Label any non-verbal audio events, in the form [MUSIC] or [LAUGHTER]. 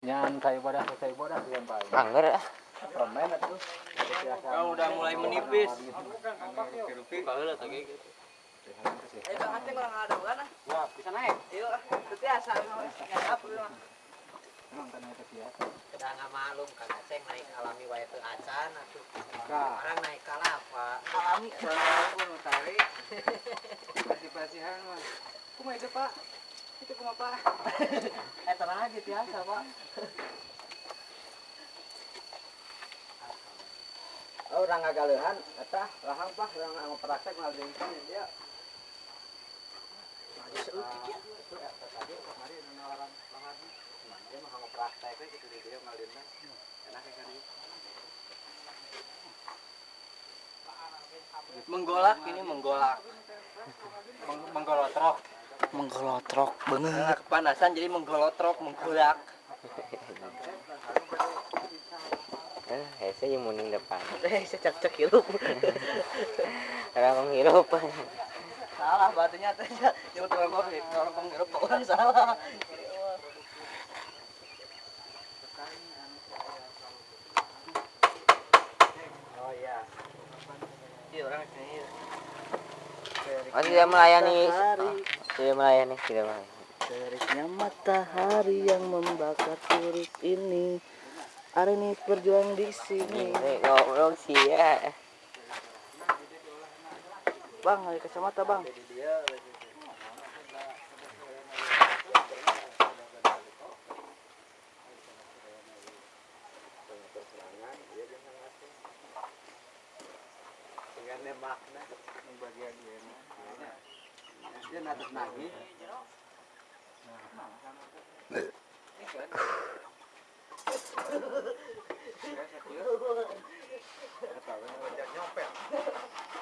Nyan kayu bodas kayu bodas yang paling. Angger ah. Permen itu. Kau udah mulai menipis. Kalau tadi gitu. Eh, Bang Aceh kurang ada bukan? Ya, bisa naik. Iya, biasa. Nggak apa memang. Emang kan itu biasa. Udah nggak malum kan Aceh naik alami wae teu acan atuh. Orang naik kalapa. Alami kalau pun tarik. Pasti-pastihan mah. Kumaha itu, Pak? Itu kumaha, [LAUGHS] Pak? Eh, tenang aja biasa, Pak. Oh, orang ngagalehan eta lahang Pak, orang praktek ngaldengkeun dia. Tadi kemarin ada orang lahang. Dia mah ngomong praktek gitu dia. Enak ya. Menggolak ini menggolak. Menggolotrok. Menggolotrok bener. Kepanasan jadi menggolotrok, menggolak. Eh, hese yang muning depan. Eh, secak-cak hirup. [LAUGHS] Orang menghirup. salah batunya teh nyebut orang kopi orang penghirup kok orang [LAUGHS] salah Oh iya. iya orang sini tidak melayani. Tidak melayani, tidak melayani. teriknya matahari yang membakar turis ini hari ini berjuang di sini Ini ngobrol sih ya. bang ada kacamata bang makna bagian dia. Dia natas nagih.